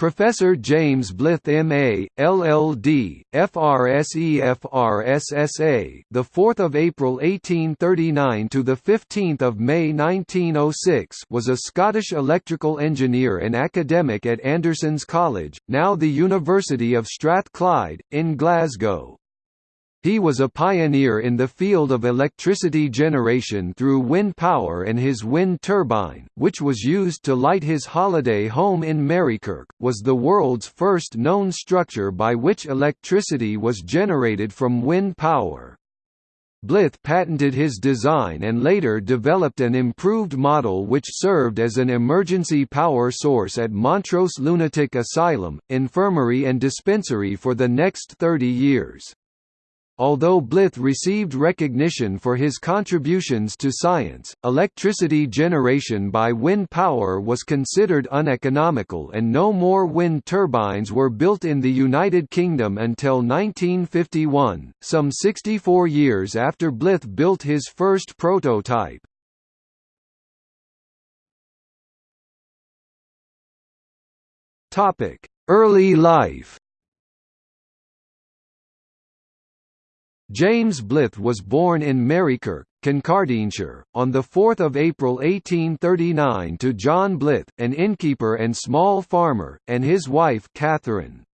Professor James Blyth MA, LLD, FRSE the 4th of April 1839 to the 15th of May 1906, was a Scottish electrical engineer and academic at Anderson's College, now the University of Strathclyde in Glasgow. He was a pioneer in the field of electricity generation through wind power and his wind turbine, which was used to light his holiday home in Marykirk, was the world's first known structure by which electricity was generated from wind power. Blyth patented his design and later developed an improved model which served as an emergency power source at Montrose Lunatic Asylum, infirmary and dispensary for the next 30 years. Although Blyth received recognition for his contributions to science, electricity generation by wind power was considered uneconomical and no more wind turbines were built in the United Kingdom until 1951, some 64 years after Blyth built his first prototype. Early life James Blyth was born in Marykirk, Kincardineshire, on 4 April 1839 to John Blyth, an innkeeper and small farmer, and his wife Catherine.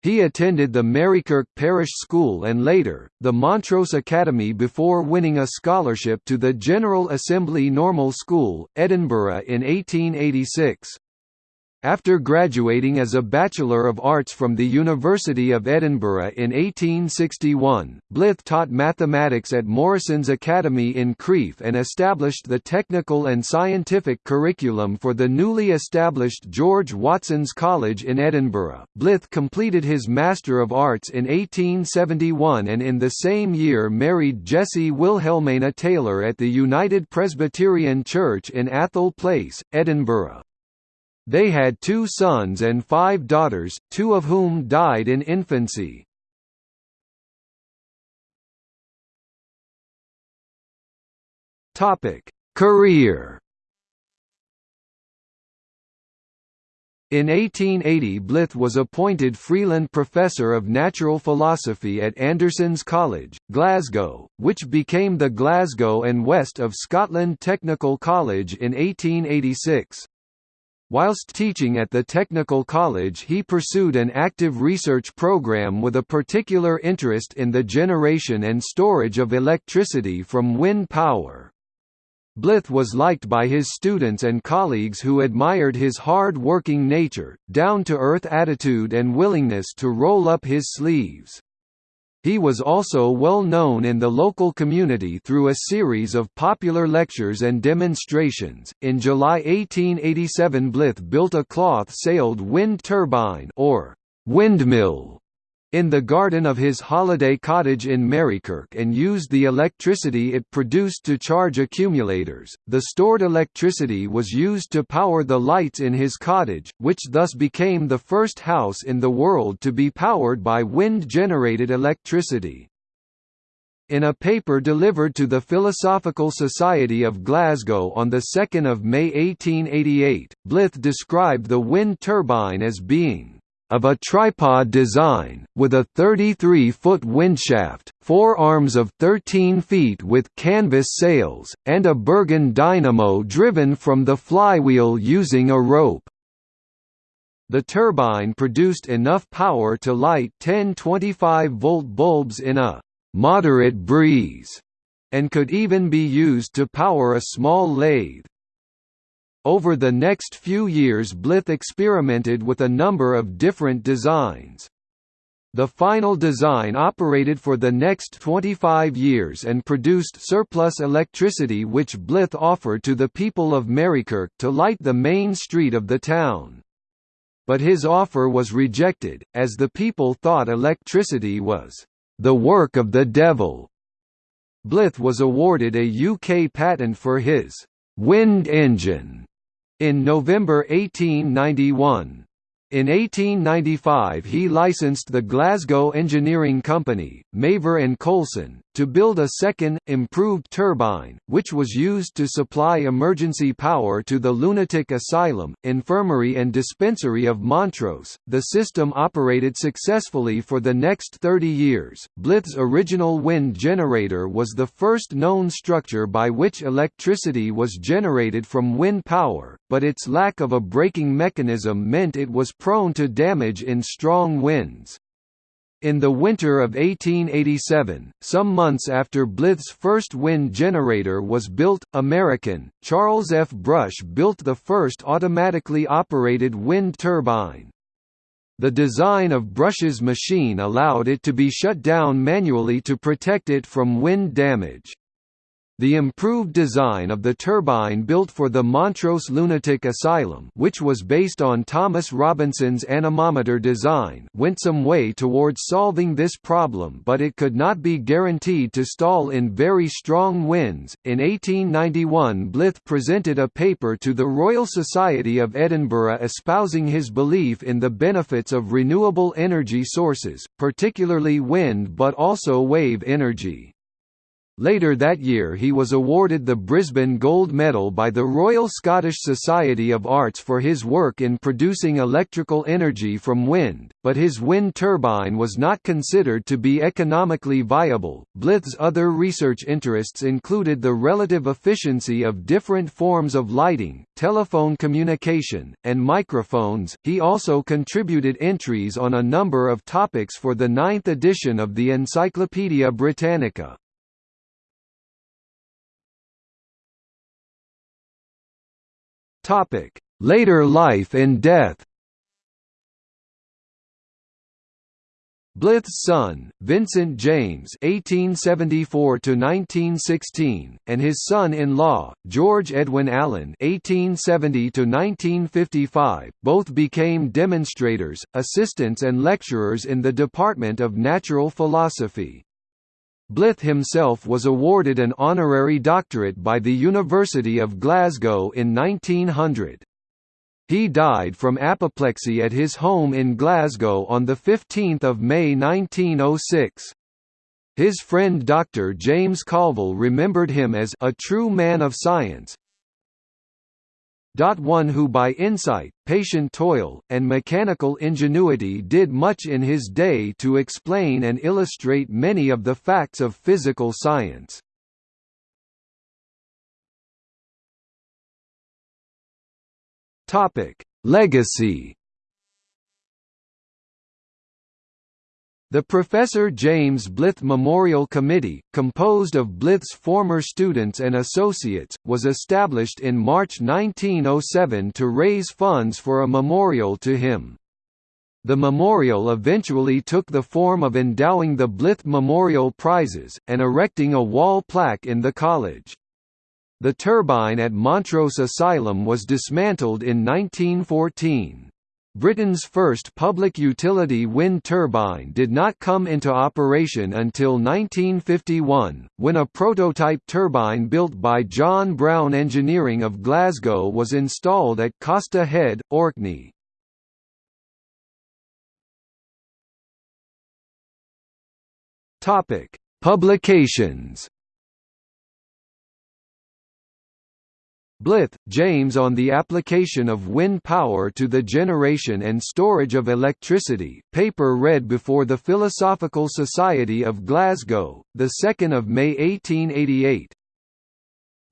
He attended the Marykirk Parish School and later, the Montrose Academy before winning a scholarship to the General Assembly Normal School, Edinburgh in 1886. After graduating as a Bachelor of Arts from the University of Edinburgh in 1861, Blyth taught mathematics at Morrison's Academy in Crieff and established the technical and scientific curriculum for the newly established George Watson's College in Edinburgh. Blyth completed his Master of Arts in 1871 and in the same year married Jessie Wilhelmina Taylor at the United Presbyterian Church in Atholl Place, Edinburgh. They had two sons and five daughters, two of whom died in infancy. Career In 1880 Blyth was appointed Freeland Professor of Natural Philosophy at Anderson's College, Glasgow, which became the Glasgow and West of Scotland Technical College in 1886. Whilst teaching at the Technical College he pursued an active research program with a particular interest in the generation and storage of electricity from wind power. Blyth was liked by his students and colleagues who admired his hard-working nature, down-to-earth attitude and willingness to roll up his sleeves. He was also well known in the local community through a series of popular lectures and demonstrations. In July 1887, Blyth built a cloth-sailed wind turbine or windmill in the garden of his holiday cottage in Marykirk and used the electricity it produced to charge accumulators. The stored electricity was used to power the lights in his cottage, which thus became the first house in the world to be powered by wind-generated electricity. In a paper delivered to the Philosophical Society of Glasgow on 2 May 1888, Blyth described the wind turbine as being of a tripod design, with a 33-foot windshaft, four arms of 13 feet with canvas sails, and a Burgin dynamo driven from the flywheel using a rope. The turbine produced enough power to light 10 25-volt bulbs in a «moderate breeze» and could even be used to power a small lathe. Over the next few years Blyth experimented with a number of different designs. The final design operated for the next 25 years and produced surplus electricity which Blyth offered to the people of Marykirk to light the main street of the town. But his offer was rejected, as the people thought electricity was the work of the devil. Blyth was awarded a UK patent for his wind engine in November 1891. In 1895 he licensed the Glasgow engineering company, Mavor and Coulson, to build a second, improved turbine, which was used to supply emergency power to the lunatic asylum, infirmary and dispensary of Montrose. The system operated successfully for the next 30 years. Blyth's original wind generator was the first known structure by which electricity was generated from wind power, but its lack of a braking mechanism meant it was prone to damage in strong winds. In the winter of 1887, some months after Blyth's first wind generator was built, American, Charles F. Brush built the first automatically operated wind turbine. The design of Brush's machine allowed it to be shut down manually to protect it from wind damage. The improved design of the turbine built for the Montrose Lunatic Asylum which was based on Thomas Robinson's anemometer design went some way towards solving this problem but it could not be guaranteed to stall in very strong winds. In 1891 Blyth presented a paper to the Royal Society of Edinburgh espousing his belief in the benefits of renewable energy sources, particularly wind but also wave energy. Later that year he was awarded the Brisbane Gold Medal by the Royal Scottish Society of Arts for his work in producing electrical energy from wind, but his wind turbine was not considered to be economically viable. Blyth's other research interests included the relative efficiency of different forms of lighting, telephone communication, and microphones. He also contributed entries on a number of topics for the ninth edition of the Encyclopaedia Britannica. Topic: Later life and death. Blyth's son, Vincent James (1874–1916), and his son-in-law, George Edwin Allen (1870–1955), both became demonstrators, assistants, and lecturers in the Department of Natural Philosophy. Blyth himself was awarded an honorary doctorate by the University of Glasgow in 1900. He died from apoplexy at his home in Glasgow on 15 May 1906. His friend Dr. James Colville remembered him as a true man of science, one who by insight, patient toil, and mechanical ingenuity did much in his day to explain and illustrate many of the facts of physical science. Legacy The Professor James Blyth Memorial Committee, composed of Blyth's former students and associates, was established in March 1907 to raise funds for a memorial to him. The memorial eventually took the form of endowing the Blyth Memorial Prizes, and erecting a wall plaque in the college. The turbine at Montrose Asylum was dismantled in 1914. Britain's first public utility wind turbine did not come into operation until 1951, when a prototype turbine built by John Brown Engineering of Glasgow was installed at Costa Head, Orkney. Publications Blyth, James on the application of wind power to the generation and storage of electricity paper read before the Philosophical Society of Glasgow, 2 May 1888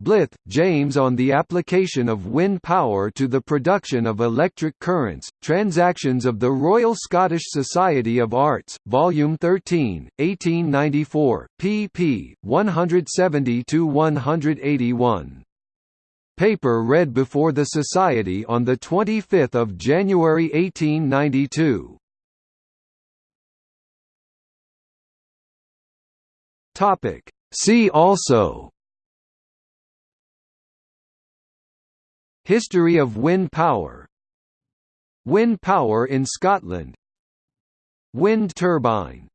Blyth, James on the application of wind power to the production of electric currents, Transactions of the Royal Scottish Society of Arts, Volume 13, 1894, pp. 170–181 paper read before the Society on 25 January 1892. See also History of wind power Wind power in Scotland Wind turbine